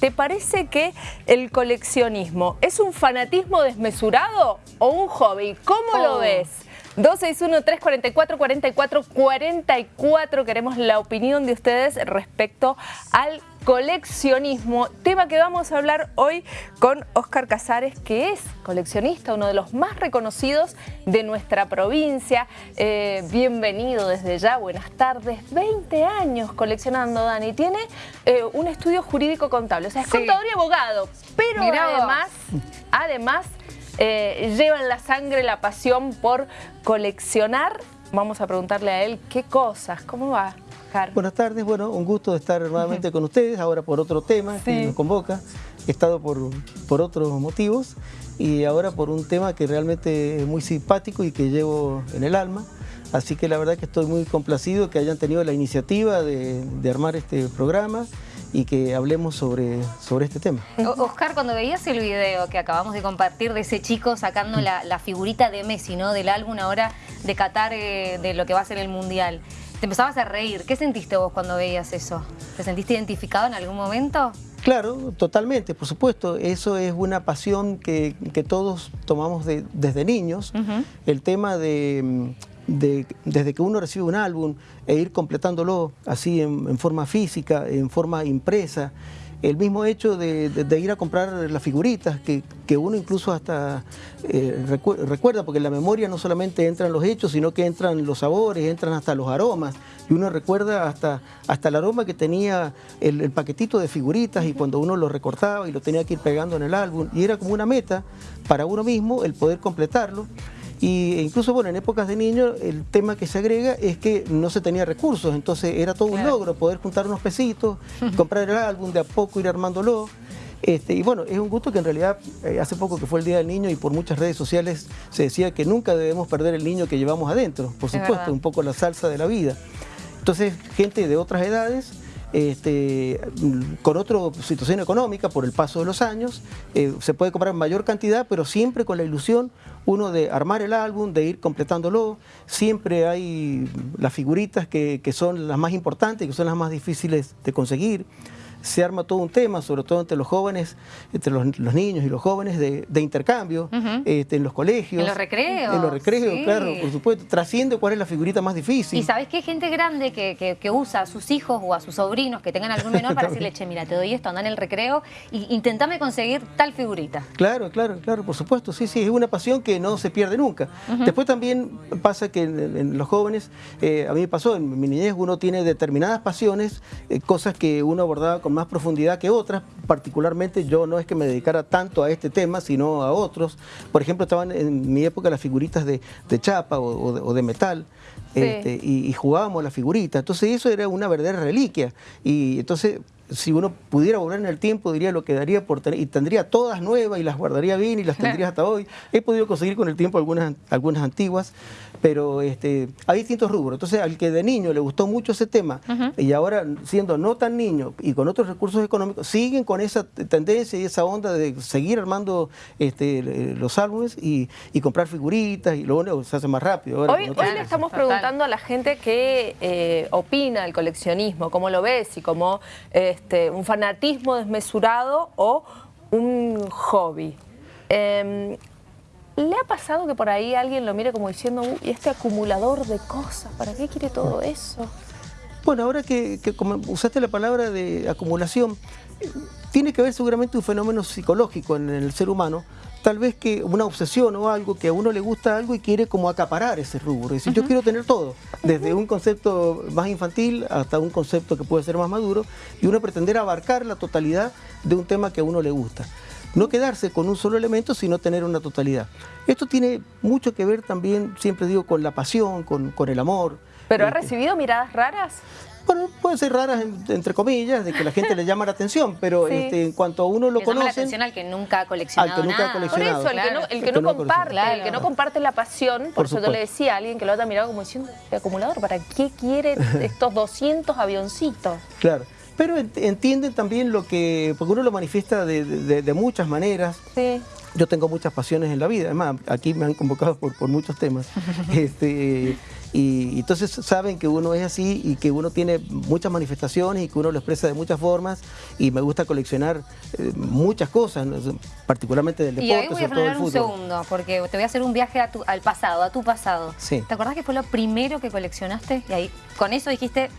¿te parece que el coleccionismo es un fanatismo desmesurado o un hobby? ¿Cómo lo Oh. ves? 261-344-4444. Queremos la opinión de ustedes respecto al coleccionismo, tema que vamos a hablar hoy con Óscar Casares, que es coleccionista, uno de los más reconocidos de nuestra provincia. Eh, bienvenido desde ya, buenas tardes. 20 años coleccionando, Dani. Tiene eh, un estudio jurídico contable, o sea, es Sí. contador y abogado, pero Mirá vos. además, además eh, lleva en la sangre la pasión por coleccionar. Vamos a preguntarle a él qué cosas, ¿cómo va, Oscar? Buenas tardes, bueno, un gusto de estar nuevamente con ustedes, ahora por otro tema Sí. que nos convoca. He estado por, por otros motivos y ahora por un tema que realmente es muy simpático y que llevo en el alma. Así que la verdad que estoy muy complacido que hayan tenido la iniciativa de, de armar este programa y que hablemos sobre, sobre este tema. Oscar, cuando veías el video que acabamos de compartir de ese chico sacando la, la figurita de Messi, ¿no? Del álbum ahora de Qatar, eh, de lo que va a ser el Mundial, te empezabas a reír. ¿Qué sentiste vos cuando veías eso? ¿Te sentiste identificado en algún momento? Claro, totalmente, por supuesto. Eso es una pasión que, que todos tomamos de- desde niños. El tema de, de- desde que uno recibe un álbum e ir completándolo así en, forma física, en forma impresa. El mismo hecho de, ir a comprar las figuritas, que, uno incluso hasta eh, recu- recuerda, porque en la memoria no solamente entran los hechos, sino que entran los sabores, entran hasta los aromas, y uno recuerda hasta, hasta el aroma que tenía el, el paquetito de figuritas y cuando uno lo recortaba y lo tenía que ir pegando en el álbum, y era como una meta para uno mismo el poder completarlo. Y incluso, bueno, en épocas de niño, el tema que se agrega es que no se tenía recursos, entonces era todo un logro poder juntar unos pesitos, comprar el álbum, de a poco ir armándolo. Este, y bueno, es un gusto que en realidad eh, hace poco que fue el Día del Niño y por muchas redes sociales se decía que nunca debemos perder el niño que llevamos adentro, por Es supuesto, un poco la salsa de la vida. Entonces, gente de otras edades, este, con otra situación económica por el paso de los años, eh, se puede comprar mayor cantidad, pero siempre con la ilusión, uno de armar el álbum, de ir completándolo. Siempre hay las figuritas que, son las más importantes, que son las más difíciles de conseguir se arma todo un tema, sobre todo entre los jóvenes, entre los, los niños y los jóvenes, de, de intercambio este, en los colegios. En los recreos, En los recreos, sí. claro, por supuesto. Trasciende cuál es la figurita más difícil. Y sabés que hay gente grande que, que- que usa a sus hijos o a sus sobrinos que tengan algún menor para decirle, che, mira, te doy esto, anda en el recreo y intentame conseguir tal figurita. Claro, claro, claro, por supuesto, sí, sí, es una pasión que no se pierde nunca. Después también pasa que en, en los jóvenes, eh, a mí me pasó, en mi niñez uno tiene determinadas pasiones, eh, cosas que uno abordaba con más profundidad que otras, particularmente yo no es que me dedicara tanto a este tema, sino a otros. Por ejemplo, estaban en mi época las figuritas de, de chapa o, o de, o de metal. Sí. este, y, y jugábamos la figurita. Entonces eso era una verdadera reliquia. Y entonces, si uno pudiera volver en el tiempo, diría lo que daría por tener, y tendría todas nuevas y las guardaría bien y las tendría hasta hoy. He podido conseguir con el tiempo algunas, algunas antiguas, pero este, hay distintos rubros. Entonces, al que de niño le gustó mucho ese tema y ahora siendo no tan niño y con otros recursos económicos, siguen con esa tendencia y esa onda de seguir armando este, eh, los álbumes y, y comprar figuritas y luego se hace más rápido. ahora Hoy, hoy le estamos Total. preguntando a la gente qué eh, opina del coleccionismo, cómo lo ves, si como este, un fanatismo desmesurado o un hobby. Em, ¿Le ha pasado que por ahí alguien lo mire como diciendo, uy, este acumulador de cosas, ¿para qué quiere todo eso? Bueno, ahora que, que usaste la palabra de acumulación, tiene que haber seguramente un fenómeno psicológico en el ser humano, tal vez que una obsesión o algo, que a uno le gusta algo y quiere como acaparar ese rubro, es decir, yo quiero tener todo, desde un concepto más infantil hasta un concepto que puede ser más maduro, y uno pretender abarcar la totalidad de un tema que a uno le gusta. No quedarse con un solo elemento, sino tener una totalidad. Esto tiene mucho que ver también, siempre digo, con la pasión, con, con el amor. ¿Pero ha Este, recibido miradas raras? Bueno, pueden ser raras en- entre comillas, de que la gente le llama la atención, pero Sí. este, en cuanto a uno lo Le llama la conoce, atención al que nunca ha coleccionado Al que nunca ha nada. Por coleccionado. eso, el que no, el que no no comparte, el que no comparte la pasión, por, eso yo le decía a alguien que lo haya mirado como diciendo, "Este acumulador, ¿para qué quiere estos 200 avioncitos? claro. pero entienden también lo que, porque uno lo manifiesta de, muchas maneras. Sí. Yo tengo muchas pasiones en la vida, además aquí me han convocado por, por muchos temas. este, y, entonces saben que uno es así y que uno tiene muchas manifestaciones y que uno lo expresa de muchas formas y me gusta coleccionar eh, muchas cosas, particularmente del deporte, y ahí voy a frenar un segundo, porque te voy a hacer un viaje al pasado, a tu pasado. ¿Te acordás que fue lo primero que coleccionaste? Y ahí con eso dijiste,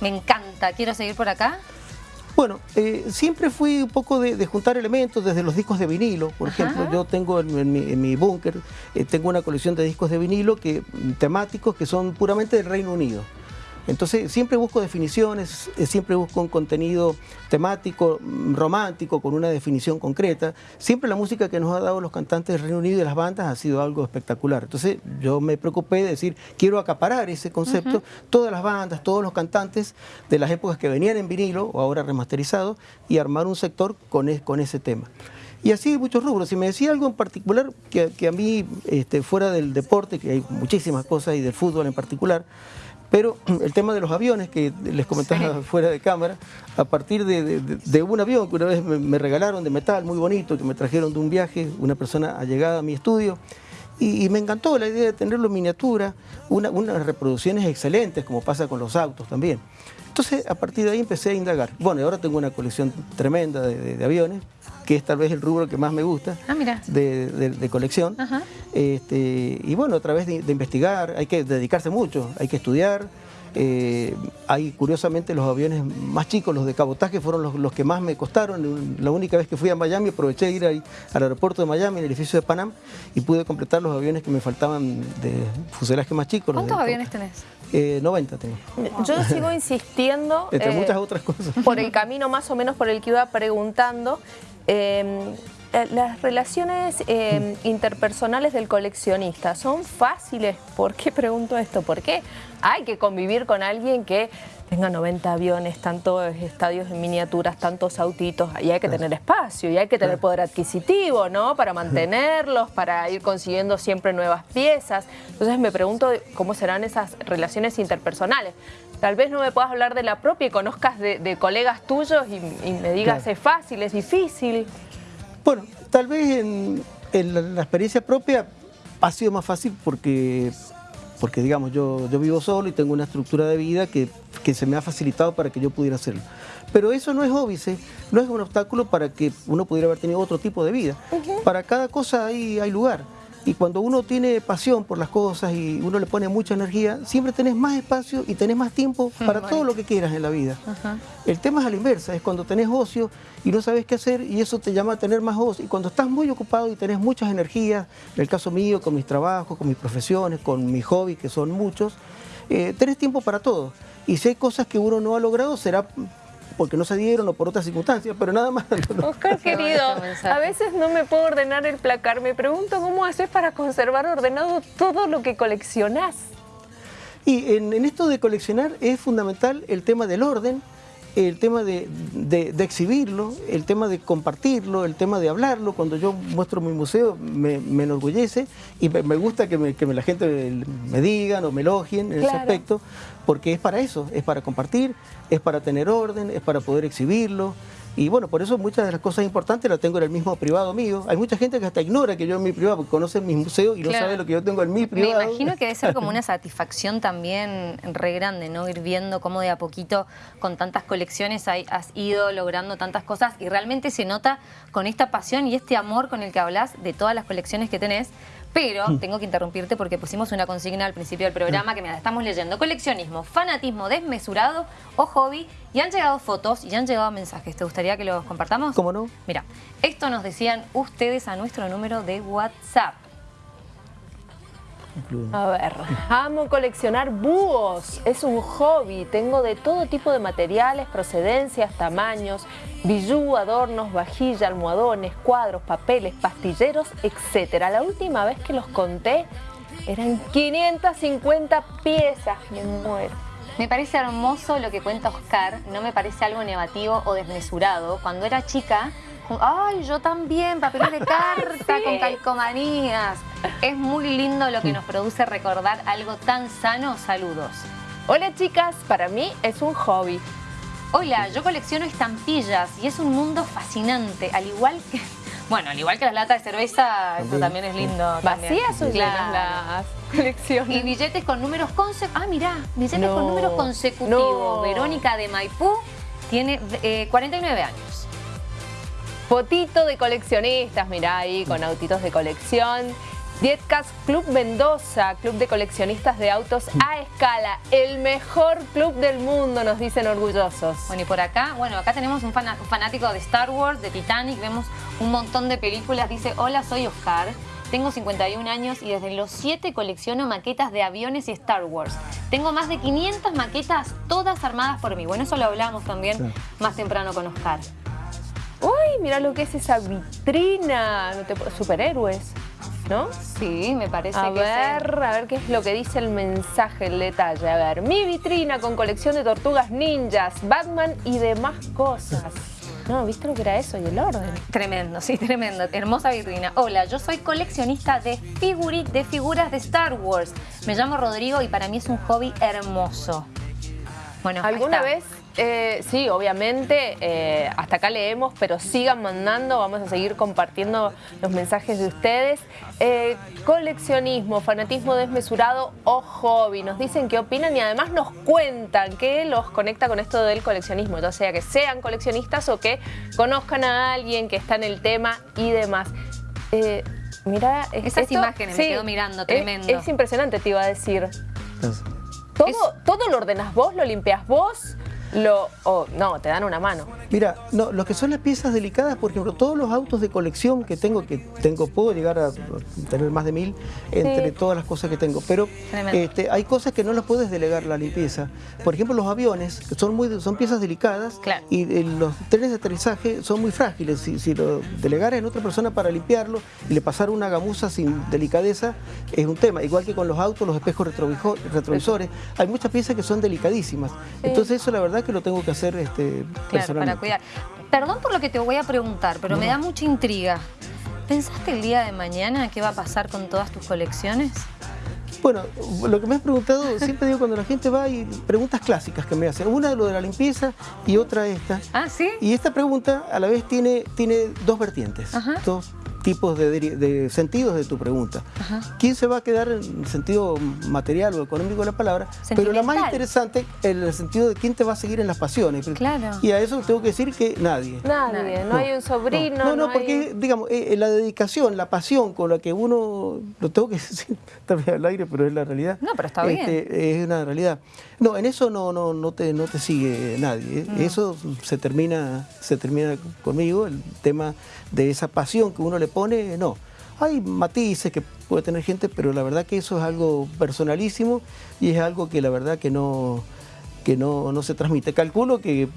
me encanta, quiero seguir por acá. Bueno, eh, siempre fui un poco de, juntar elementos desde los discos de vinilo. Por ejemplo, yo tengo en, mi, búnker, eh, tengo una colección de discos de vinilo que, temáticos que son puramente del Reino Unido. Entonces siempre busco definiciones, eh, siempre busco un contenido temático, mm, romántico, con una definición concreta. Siempre la música que nos ha dado los cantantes del Reino Unido y las bandas ha sido algo espectacular. Entonces yo me preocupé de decir, quiero acaparar ese concepto, todas las bandas, todos los cantantes de las épocas que venían en vinilo o ahora remasterizados y armar un sector con, con ese tema. Y así muchos rubros. Si me decía algo en particular que, a mí, este, fuera del deporte, que hay muchísimas cosas y del fútbol en particular, pero el tema de los aviones, que les comentaba fuera de cámara, a partir de, un avión que una vez me, regalaron de metal muy bonito, que me trajeron de un viaje, una persona allegada a mi estudio, y, me encantó la idea de tenerlo en miniatura, unas reproducciones excelentes, como pasa con los autos también. Entonces, a partir de ahí empecé a indagar. Bueno, y ahora tengo una colección tremenda de aviones, que es tal vez el rubro que más me gusta ah, de, colección. Este, y bueno, a través de, investigar, hay que dedicarse mucho, hay que estudiar. Eh, hay curiosamente los aviones más chicos, los de cabotaje, fueron los, que más me costaron. La única vez que fui a Miami aproveché de ir ahí, al aeropuerto de Miami, en el edificio de Panam, y pude completar los aviones que me faltaban de fuselaje más chicos. ¿Cuántos aviones tenés? 90 eh, tengo. Yo sigo insistiendo. Entre eh, muchas otras cosas. Por el camino más o menos por el que iba preguntando. Eh, las relaciones em, interpersonales del coleccionista son fáciles. ¿Por qué pregunto esto? ¿Por qué hay que convivir con alguien que tenga 90 aviones, tantos estadios en miniaturas, tantos autitos, y hay que tener espacio, y hay que tener poder adquisitivo, ¿no? Para mantenerlos, para ir consiguiendo siempre nuevas piezas. Entonces me pregunto cómo serán esas relaciones interpersonales. Tal vez no me puedas hablar de la propia y conozcas de, colegas tuyos y, me digas es fácil, es difícil. Bueno, tal vez en, la, experiencia propia ha sido más fácil porque, porque digamos, yo, yo vivo solo y tengo una estructura de vida que, se me ha facilitado para que yo pudiera hacerlo. Pero eso no es óbice, no es un obstáculo para que uno pudiera haber tenido otro tipo de vida. Para cada cosa hay, hay lugar. Y cuando uno tiene pasión por las cosas y uno le pone mucha energía, siempre tenés más espacio y tenés más tiempo para todo lo que quieras en la vida. El tema es a la inversa, es cuando tenés ocio y no sabes qué hacer y eso te llama a tener más ocio. Y cuando estás muy ocupado y tenés muchas energías, en el caso mío, con mis trabajos, con mis profesiones, con mis hobbies, que son muchos, eh, tenés tiempo para todo. Y si hay cosas que uno no ha logrado, será porque no se dieron o por otras circunstancias, pero nada más. Oscar, querido, a veces no me puedo ordenar el placar. Me pregunto cómo haces para conservar ordenado todo lo que coleccionás. Y en, esto de coleccionar es fundamental el tema del orden, el tema de, exhibirlo, el tema de compartirlo, el tema de hablarlo. Cuando yo muestro mi museo me, enorgullece y me, gusta que, la gente me digan o me elogien en ese aspecto, porque es para eso, es para compartir, es para tener orden, es para poder exhibirlo. Y bueno, por eso muchas de las cosas importantes las tengo en el mismo privado mío. Hay mucha gente que hasta ignora que yo en mi privado, porque conoce mis museos y no sabe lo que yo tengo en mi privado. Me imagino que debe ser como una satisfacción también re grande, ¿no? Ir viendo cómo de a poquito con tantas colecciones has ido logrando tantas cosas y realmente se nota con esta pasión y este amor con el que hablas de todas las colecciones que tenés pero mm. tengo que interrumpirte porque pusimos una consigna al principio del programa que me la estamos leyendo. Coleccionismo, fanatismo desmesurado o hobby. Y han llegado fotos y han llegado mensajes. ¿Te gustaría que los compartamos? ¿Cómo no? Mira, esto nos decían ustedes a nuestro número de WhatsApp. A ver, amo coleccionar búhos, es un hobby, tengo de todo tipo de materiales, procedencias, tamaños, bijú, adornos, vajilla, almohadones, cuadros, papeles, pastilleros, etc. La última vez que los conté eran 550 piezas, me muero. Me parece hermoso lo que cuenta Oscar, no me parece algo negativo o desmesurado. Cuando era chica Ay, yo también, papeles de carta con calcomanías. Es muy lindo lo que nos produce recordar algo tan sano. Saludos. Hola chicas, para mí es un hobby. Hola, yo colecciono estampillas y es un mundo fascinante, al igual que... Bueno, al igual que las latas de cerveza, eso también es lindo. ¿Vacías o las colecciones? Y billetes con números consecutivos. Ah, mirá, billetes con números consecutivos. Verónica de Maipú tiene 49 eh, años. Fotito de coleccionistas, mirá ahí, con autitos de colección. Dietcast Club Mendoza, club de coleccionistas de autos a escala, el mejor club del mundo, nos dicen orgullosos. Bueno, y por acá, bueno, acá tenemos un fanático de Star Wars, de Titanic, vemos un montón de películas, dice, hola, soy Oscar, tengo 51 años y desde los 7 colecciono maquetas de aviones y Star Wars. Tengo más de 500 maquetas, todas armadas por mí. Bueno, eso lo hablamos también más temprano con Oscar. Uy, mira lo que es esa vitrina, superhéroes. ¿No? Sí, me parece a que ver, A ver qué es lo que dice el mensaje, el detalle. A ver, mi vitrina con colección de tortugas ninjas, Batman y demás cosas. No, ¿viste lo que era eso y el orden? Tremendo, sí, tremendo. Hermosa vitrina. Hola, yo soy coleccionista de, de figuras de Star Wars. Me llamo Rodrigo y para mí es un hobby hermoso. Bueno, ¿Alguna vez eh, sí, obviamente, eh, hasta acá leemos, pero sigan mandando, vamos a seguir compartiendo los mensajes de ustedes. Eh, coleccionismo, fanatismo desmesurado o hobby, nos dicen qué opinan y además nos cuentan qué los conecta con esto del coleccionismo, ya sea que sean coleccionistas o que conozcan a alguien que está en el tema y demás. mira, esas imágenes me quedo mirando, tremendo. Es, impresionante, te iba a decir. ¿Todo, ¿Todo lo ordenas vos, lo limpias vos? Lo, no, te dan una mano. Mira, no, lo que son las piezas delicadas, por ejemplo, todos los autos de colección que tengo, que tengo, puedo llegar a tener más de mil entre todas las cosas que tengo, pero este, hay cosas que no las puedes delegar la limpieza. Por ejemplo, los aviones, que son, muy, son piezas delicadas y eh, los trenes de aterrizaje son muy frágiles. Si, si lo delegaras en otra persona para limpiarlo y le pasar una gamuza sin delicadeza, es un tema. Igual que con los autos, los espejos retrovisores, hay muchas piezas que son delicadísimas. Entonces eso la verdad que lo tengo que hacer este, para cuidar. Perdón por lo que te voy a preguntar, pero me da mucha intriga. ¿Pensaste el día de mañana qué va a pasar con todas tus colecciones? Bueno, lo que me has preguntado, siempre digo cuando la gente va y preguntas clásicas que me hacen. Una de lo de la limpieza y otra esta. Ah, ¿sí? Y esta pregunta a la vez tiene, tiene dos vertientes. Dos tipos de, sentidos de tu pregunta. ¿Quién se va a quedar en el sentido material o económico de la palabra? Pero la más interesante en el sentido de quién te va a seguir en las pasiones. Claro. Y a eso tengo que decir que nadie. Nadie, no, hay un sobrino. No, no, porque, digamos, eh, eh, la dedicación, la pasión con la que uno, lo tengo que decir también al aire, pero es la realidad. No, pero está bien. Este, es una realidad. No, en eso no, no, no, te, no te sigue nadie. Mm. Eso se termina, se termina conmigo, el tema de esa pasión que uno le pone, no. Hay matices que puede tener gente, pero la verdad que eso es algo personalísimo y es algo que la verdad que no, que no, no se transmite. Calculo que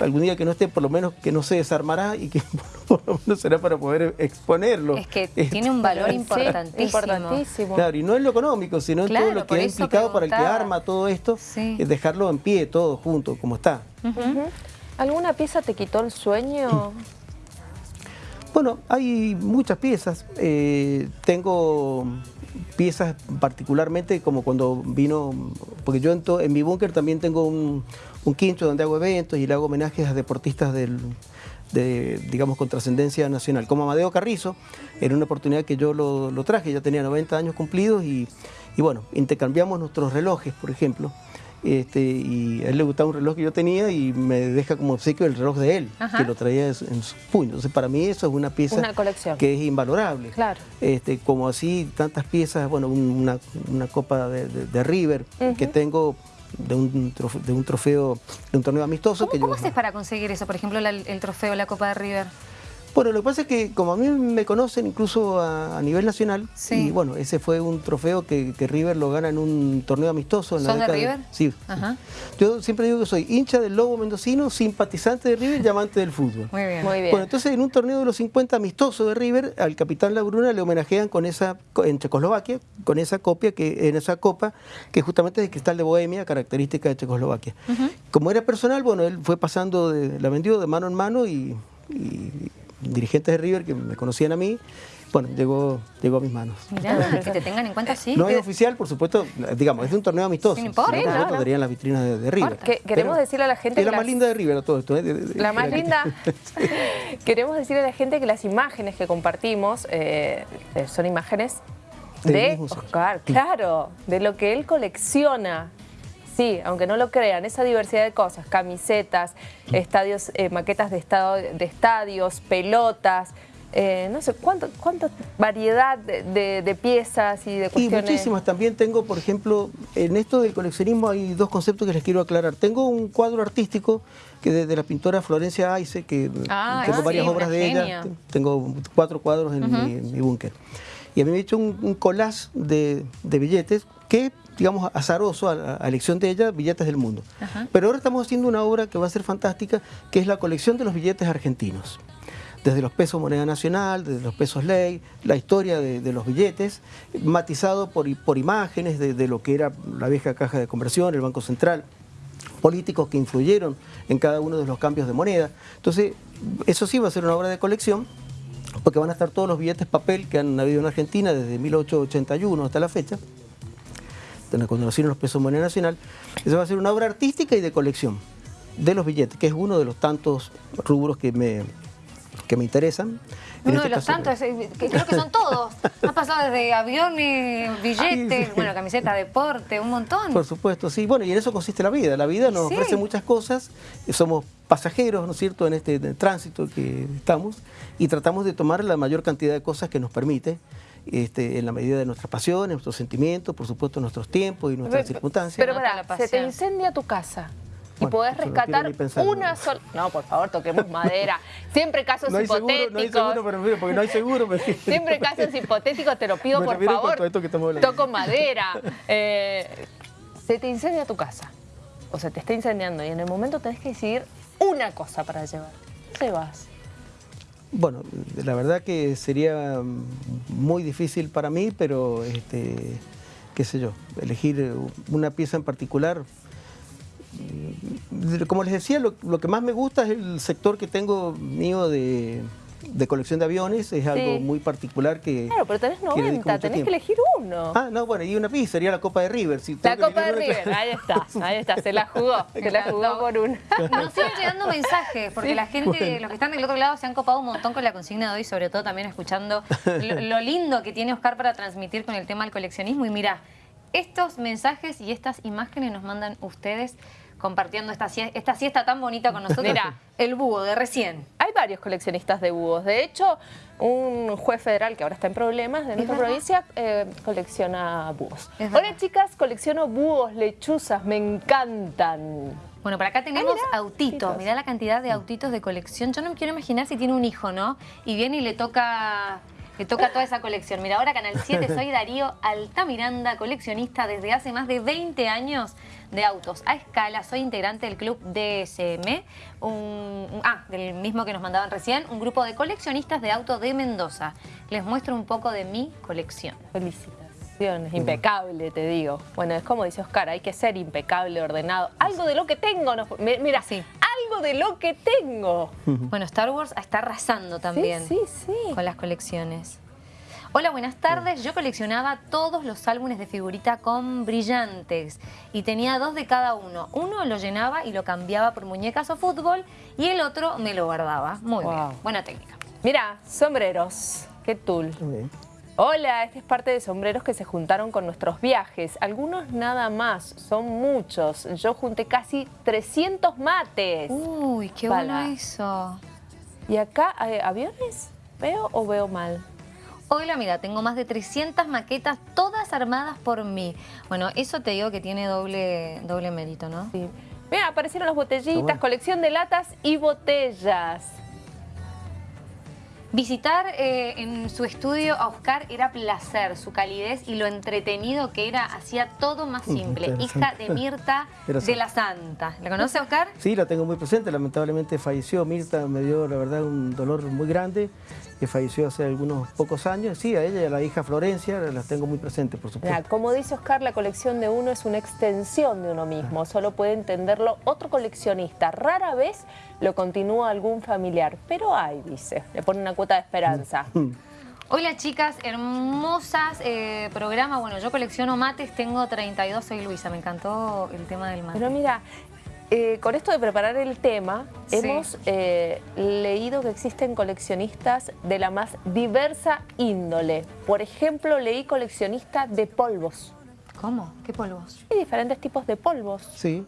algún día que no esté, por lo menos que no se desarmará y que por lo menos será para poder exponerlo. Es que tiene un valor importantísimo. Claro, y no en lo económico, sino en todo lo que ha implicado para el que arma todo esto, es dejarlo en pie todo junto, como está. ¿Alguna pieza te quitó el sueño? Bueno, hay muchas piezas. Eh, tengo piezas particularmente como cuando vino, porque yo en, mi búnker también tengo un, quincho donde hago eventos y le hago homenajes a deportistas del, de, digamos, con trascendencia nacional. Como Amadeo Carrizo, era una oportunidad que yo lo, traje, ya tenía 90 años cumplidos y, y bueno, intercambiamos nuestros relojes, por ejemplo. Este, y a él le gustaba un reloj que yo tenía y me deja como obsequio el reloj de él, que lo traía en su puño. Entonces para mí eso es una pieza que es invalorable. Claro. Este, como así tantas piezas, bueno, una, copa de, River que tengo de un, trofeo, de un trofeo, de un torneo amistoso. ¿Cómo, haces para conseguir eso? Por ejemplo, el trofeo, la copa de River. Bueno, lo que pasa es que como a mí me conocen incluso a, nivel nacional, y bueno, ese fue un trofeo que, River lo gana en un torneo amistoso. En la de River? Sí. Yo siempre digo que soy hincha del Lobo Mendocino, simpatizante de River y amante del fútbol. Muy bien. Muy bien. Bueno, entonces en un torneo de los 50 amistoso de River, al capitán Labruna le homenajean con esa, en Checoslovaquia, con esa copia, que en esa copa, que justamente es de cristal de Bohemia, característica de Checoslovaquia. Como era personal, bueno, él fue pasando, de, la vendió de mano en mano y dirigentes de River que me conocían a mí, bueno, llegó, llegó a mis manos. Mirá, que te tengan en cuenta así. No es oficial, por supuesto, digamos, es un torneo amistoso. Sí, no importa. Si Sí, no, no, podría en las vitrinas de, de River. Que- queremos Pero decirle a la gente Es que la más linda de River a todo esto. ¿eh? De- de- La más linda. Queremos decirle a la gente que las imágenes que compartimos eh, eh, son imágenes de. Oscar, claro, de lo que él colecciona. Sí, aunque no lo crean, esa diversidad de cosas, camisetas, estadios, eh, maquetas de, estado, de estadios, pelotas, eh, no sé, cuánto, cuánta variedad de, de- de piezas y de Y cuestiones. muchísimas. También tengo, por ejemplo, en esto del coleccionismo hay dos conceptos que les quiero aclarar. Tengo un cuadro artístico que de, de la pintora Florencia Aice, que Ah, tengo sí, varias obras de genia. ella. Tengo cuatro cuadros en mi, búnker. Y a mí me he hecho un, un collage de billetes que, digamos, azaroso a, la- elección de ella, billetes del mundo. Pero ahora estamos haciendo una obra que va a ser fantástica, que es la colección de los billetes argentinos desde los pesos moneda nacional, desde los pesos ley, la historia de, de los billetes, matizado por, por imágenes de, de lo que era la vieja caja de conversión, el Banco Central, políticos que influyeron en cada uno de los cambios de moneda. Entonces, eso sí va a ser una obra de colección, porque van a estar todos los billetes papel que han habido en Argentina desde 1881 hasta la fecha, desde cuando nacieron los pesos moneda nacional. Eso va a ser una obra artística y de colección de los billetes, que es uno de los tantos rubros que me, que me interesan. Uno este de los caso, tantos, eh, que creo que son todos. Ha pasado desde aviones, billetes, sí. bueno, camiseta, deporte, un montón. Por supuesto, sí. Bueno, y en eso consiste la vida. La vida nos Sí. ofrece muchas cosas. eh, Somos pasajeros, ¿no es cierto?, en este tránsito que estamos y tratamos de tomar la mayor cantidad de cosas que nos permite, este, en la medida de nuestras pasiones, nuestros sentimientos, por supuesto, nuestros tiempos y nuestras circunstancias. Pero pará, la se te incendia tu casa. Y Bueno, podés no rescatar una sola. No, por favor, toquemos madera. Siempre casos no hay seguro, hipotéticos. no hay seguro, pero mira, porque no hay seguro. pero- Siempre casos hipotéticos, te lo pido Me por favor. esto que. Toco madera. Eh, se te incendia tu casa. O se te está incendiando y en el momento tenés que decidir una cosa para llevar. ¿Qué vas? Bueno, la verdad que sería muy difícil para mí, pero este, qué sé yo, elegir una pieza en particular. Como les decía, lo, lo que más me gusta es el sector que tengo mío de, de colección de aviones, es algo muy particular que... Claro, pero tenés que le dedico 90, mucho tenés tiempo. que elegir uno. Ah, no, bueno, y una pieza sería la Copa de River. si la Copa de River, ahí está, ahí está, se la jugó, se la jugó por una. Nos siguen llegando mensajes, porque la gente, los que están del otro lado, se han copado un montón con la consigna de hoy, sobre todo también escuchando lo, lo lindo que tiene Oscar para transmitir con el tema del coleccionismo. Y mira, estos mensajes y estas imágenes nos mandan ustedes compartiendo esta, sie- esta siesta tan bonita con nosotros. Mira. el búho de recién. Hay varios coleccionistas de búhos. De hecho, un juez federal que ahora está en problemas de nuestra provincia eh, colecciona búhos. Hola chicas, colecciono búhos, lechuzas, me encantan. Bueno, por acá tenemos Ah, mirá, autitos. autitos. Mirá la cantidad de autitos de colección. Yo no me quiero imaginar si tiene un hijo, ¿no? Y viene y le toca, le toca toda esa colección. Mira, ahora Canal 7, soy Darío Altamiranda, coleccionista desde hace más de 20 años de autos a escala. Soy integrante del club DSM, un, ah, del mismo que nos mandaban recién, un grupo de coleccionistas de autos de Mendoza. Les muestro un poco de mi colección. Felicitaciones, impecable te digo. Bueno, es como dice Oscar, hay que ser impecable, ordenado. Algo de lo que tengo, mi- mira, Sí. Algo de lo que tengo. Bueno, Star Wars está arrasando también. Sí, sí, sí. con las colecciones. Hola, buenas tardes. Yo coleccionaba todos los álbumes de figurita con brillantes y tenía dos de cada uno. Uno lo llenaba y lo cambiaba por muñecas o fútbol y el otro me lo guardaba. Muy Wow. bien, buena técnica. Mira, sombreros, qué tul. Muy bien. Hola, este es parte de sombreros que se juntaron con nuestros viajes. Algunos nada más, son muchos. Yo junté casi 300 mates. Uy, qué Bala. bueno eso. ¿Y acá eh, aviones? ¿Veo o veo mal? Hola, mira, tengo más de 300 maquetas, todas armadas por mí. Bueno, eso te digo que tiene doble, doble mérito, ¿no? Sí. Mira, aparecieron las botellitas, bueno. colección de latas y botellas. Visitar eh, en su estudio a Oscar era placer, su calidez y lo entretenido que era, hacía todo más simple. Hija de Mirta de la Santa. ¿La conoce Oscar? Sí, la tengo muy presente. Lamentablemente falleció. Mirta me dio, la verdad, un dolor muy grande, que falleció hace algunos pocos años. Sí, a ella y a la hija Florencia las tengo muy presentes, por Mira, supuesto. como dice Oscar, la colección de uno es una extensión de uno mismo. Solo puede entenderlo otro coleccionista. Rara vez lo continúa algún familiar. Pero hay, dice. Le pone una cuota de esperanza. Hola chicas, hermosas eh, programa. Bueno, yo colecciono mates, tengo 32, soy Luisa. Me encantó el tema del mate. Pero mira, eh, con esto de preparar el tema, Sí. hemos eh, leído que existen coleccionistas de la más diversa índole. Por ejemplo, leí coleccionista de polvos. ¿Cómo? ¿Qué polvos? Hay diferentes tipos de polvos. Sí,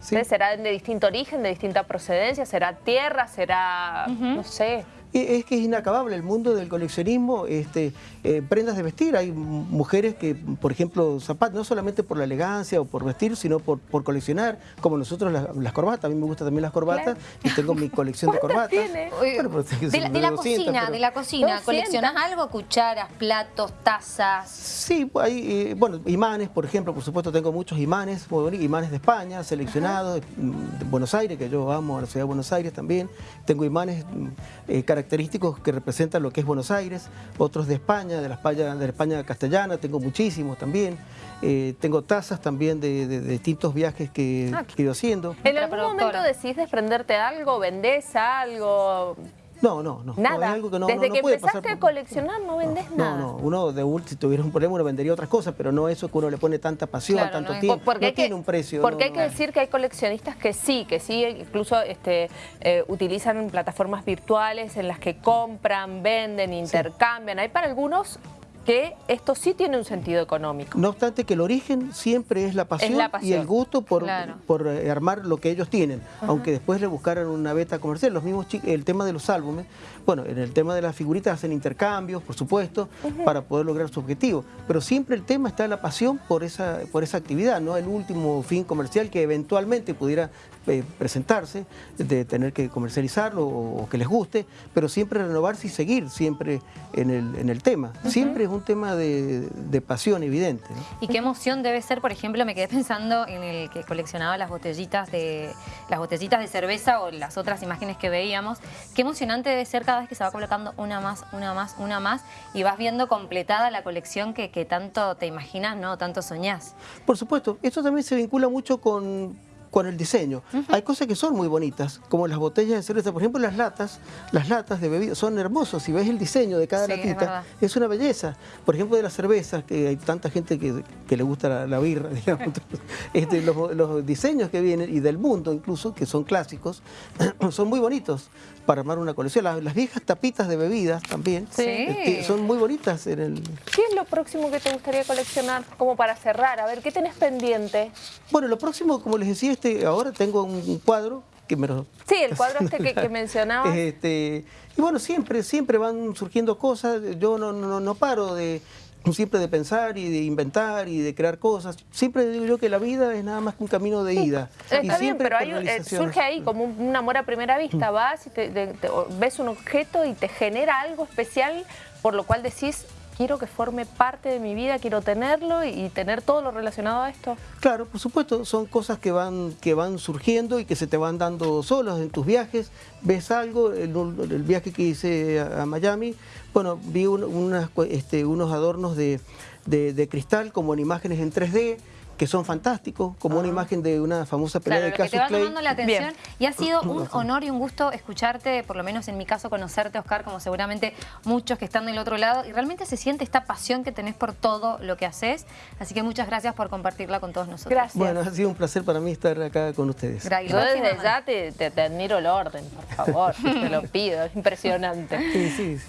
sí. Entonces, ¿Será de distinto origen, de distinta procedencia? ¿Será tierra? ¿Será, no sé? Es que es inacabable el mundo del coleccionismo, este, eh, prendas de vestir. Hay mujeres que, por ejemplo, zapatos, no solamente por la elegancia o por vestir, sino por, por coleccionar, como nosotros las, las corbatas. A mí me gustan también las corbatas y tengo mi colección de ¿Cuántas corbatas. tiene? Bueno, pues, de, la, de la 200, cocina, pero- de la cocina. 200. ¿Coleccionás algo? Cucharas, platos, tazas. Sí, hay, eh, bueno, imanes, por ejemplo, por supuesto tengo muchos imanes, imanes de España, seleccionados, mm, de Buenos Aires, que yo amo a la ciudad de Buenos Aires también. Tengo imanes mm, eh, característicos que representan lo que es Buenos Aires, otros de España, de la España, de la España castellana, tengo muchísimos también. Eh, tengo tazas también de, de- de distintos viajes que, Ah, que he ido haciendo. ¿En algún momento decís desprenderte de algo? ¿Vendés algo? No, no, no. no, Nada. es algo que no, Desde no- no que puede empezaste pasar a coleccionar no vendés No, nada. no, uno de último, si tuviera un problema, uno vendería otras cosas, pero no eso que uno le pone tanta pasión, Claro, tanto no tiempo. Porque no que- tiene un precio. Porque no, hay que no. decir que hay coleccionistas que sí, que sí, incluso este, eh, utilizan plataformas virtuales en las que compran, venden, intercambian. Hay para algunos que esto sí tiene un sentido económico. No obstante que el origen siempre es la pasión, la pasión. y el gusto por, Claro. por eh, armar lo que ellos tienen, aunque después le buscaran una beta comercial. Los mismos el tema de los álbumes, bueno, en el tema de las figuritas hacen intercambios, por supuesto, para poder lograr su objetivo, pero siempre el tema está la pasión por esa, por esa actividad, no el último fin comercial que eventualmente pudiera eh, presentarse, de tener que comercializarlo o, o que les guste, pero siempre renovarse y seguir siempre en el, en el tema. Siempre es un tema de, de pasión evidente. ¿no? Y qué emoción debe ser, por ejemplo, me quedé pensando en el que coleccionaba las botellitas de las botellitas de cerveza o las otras imágenes que veíamos. Qué emocionante debe ser cada vez que se va colocando una más, una más, una más y vas viendo completada la colección que, que tanto te imaginas, ¿no? Tanto soñás. Por supuesto, esto también se vincula mucho con, con el diseño. Hay cosas que son muy bonitas, como las botellas de cerveza. Por ejemplo, las latas, las latas de bebida son hermosos. Si ves el diseño de cada Sí, es latita, verdad. es, una belleza. Por ejemplo, de las cervezas, que hay tanta gente que, que le gusta la, la birra, digamos. Este, los, los diseños que vienen, y del mundo incluso, que son clásicos, son muy bonitos para armar una colección. Las, las viejas tapitas de bebidas también Sí. este, son muy bonitas en el, ¿Qué es lo próximo que te gustaría coleccionar? Como para cerrar, a ver, ¿qué tenés pendiente? Bueno, lo próximo, como les decía, este, ahora tengo un, cuadro que me lo... Sí, el cuadro este que, que mencionabas. Este, y bueno, siempre, siempre van surgiendo cosas. Yo no, no, no paro de siempre de pensar y de inventar y de crear cosas. Siempre digo yo que la vida es nada más que un camino de ida. Está bien, pero hay eh, surge ahí como un, un amor a primera vista. Vas y te- te- te- o ves un objeto y te genera algo especial por lo cual decís, quiero que forme parte de mi vida, quiero tenerlo y, tener todo lo relacionado a esto. Claro, por supuesto, son cosas que van, que van surgiendo y que se te van dando solos en tus viajes. Ves algo, el, viaje que hice a, Miami, bueno, vi este, unos adornos de- de cristal como en imágenes en 3D que son fantásticos, como una imagen de una famosa pelea Claro, de lo que te Cassius va Clay. llamando la atención Bien. y ha sido un honor y un gusto escucharte, por lo menos en mi caso conocerte, Oscar, como seguramente muchos que están del otro lado y realmente se siente esta pasión que tenés por todo lo que haces, así que muchas gracias por compartirla con todos nosotros. Gracias. Bueno, ha sido un placer para mí estar acá con ustedes. Gra- y Yo desde ya te, te- te admiro el orden, por favor, te lo pido, es impresionante. Sí, sí, sí.